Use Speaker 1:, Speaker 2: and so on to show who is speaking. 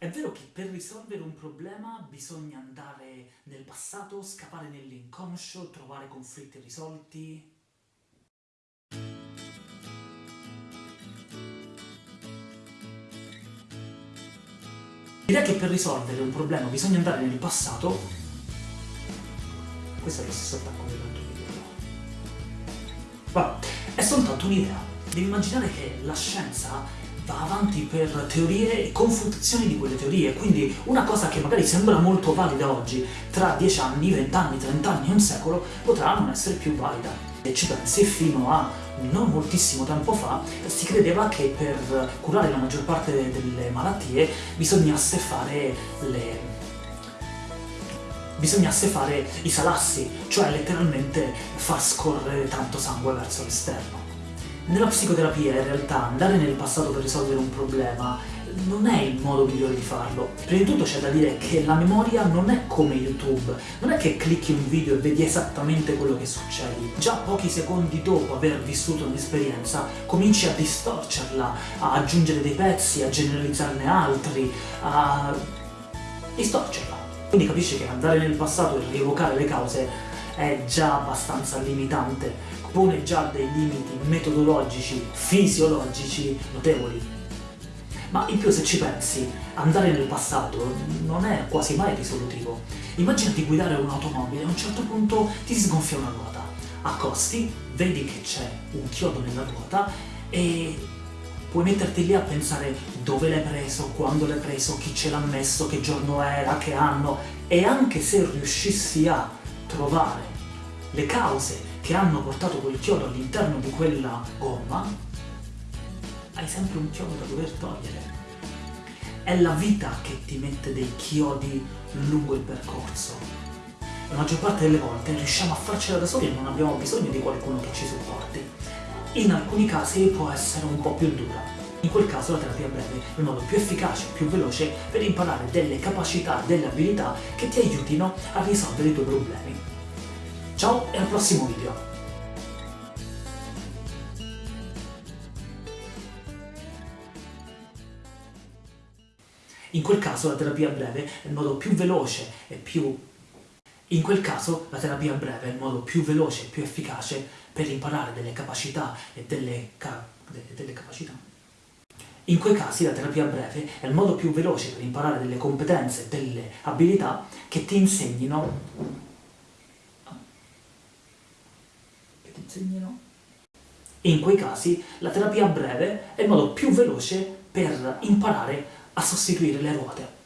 Speaker 1: È vero che per risolvere un problema bisogna andare nel passato, scappare nell'inconscio, trovare conflitti risolti? L'idea che per risolvere un problema bisogna andare nel passato, questo è lo stesso attacco dell'altro video. Vabbè, è soltanto un'idea. Devi immaginare che la scienza va avanti per teorie e confutazioni di quelle teorie, quindi una cosa che magari sembra molto valida oggi, tra 10 anni, 20 anni, 30 anni, un secolo, potrà non essere più valida. E ci pensi, fino a non moltissimo tempo fa si credeva che per curare la maggior parte delle malattie bisognasse fare le bisognasse fare i salassi, cioè letteralmente far scorrere tanto sangue verso l'esterno. Nella psicoterapia, in realtà, andare nel passato per risolvere un problema non è il modo migliore di farlo. Prima di tutto c'è da dire che la memoria non è come YouTube, non è che clicchi un video e vedi esattamente quello che succede. Già pochi secondi dopo aver vissuto un'esperienza cominci a distorcerla, a aggiungere dei pezzi, a generalizzarne altri, a distorcerla. Quindi capisci che andare nel passato e rievocare le cause è già abbastanza limitante pone già dei limiti metodologici, fisiologici notevoli. Ma in più se ci pensi, andare nel passato non è quasi mai risolutivo. Immaginati guidare un'automobile e a un certo punto ti sgonfia una ruota. Accosti, vedi che c'è un chiodo nella ruota e puoi metterti lì a pensare dove l'hai preso, quando l'hai preso, chi ce l'ha messo, che giorno era, che anno e anche se riuscissi a trovare le cause che hanno portato quel chiodo all'interno di quella gomma, hai sempre un chiodo da dover togliere. È la vita che ti mette dei chiodi lungo il percorso. La maggior parte delle volte riusciamo a farcela da soli e non abbiamo bisogno di qualcuno che ci supporti. In alcuni casi può essere un po' più dura. In quel caso la terapia breve è il modo più efficace, più veloce per imparare delle capacità, delle abilità che ti aiutino a risolvere i tuoi problemi. Ciao e al prossimo video! In quel caso la terapia breve è il modo più veloce e più... In quel caso la terapia breve è il modo più veloce e più efficace per imparare delle capacità e delle, ca... delle capacità. In quei casi la terapia breve è il modo più veloce per imparare delle competenze delle abilità che ti insegnino insegnano. In quei casi la terapia breve è il modo più veloce per imparare a sostituire le ruote.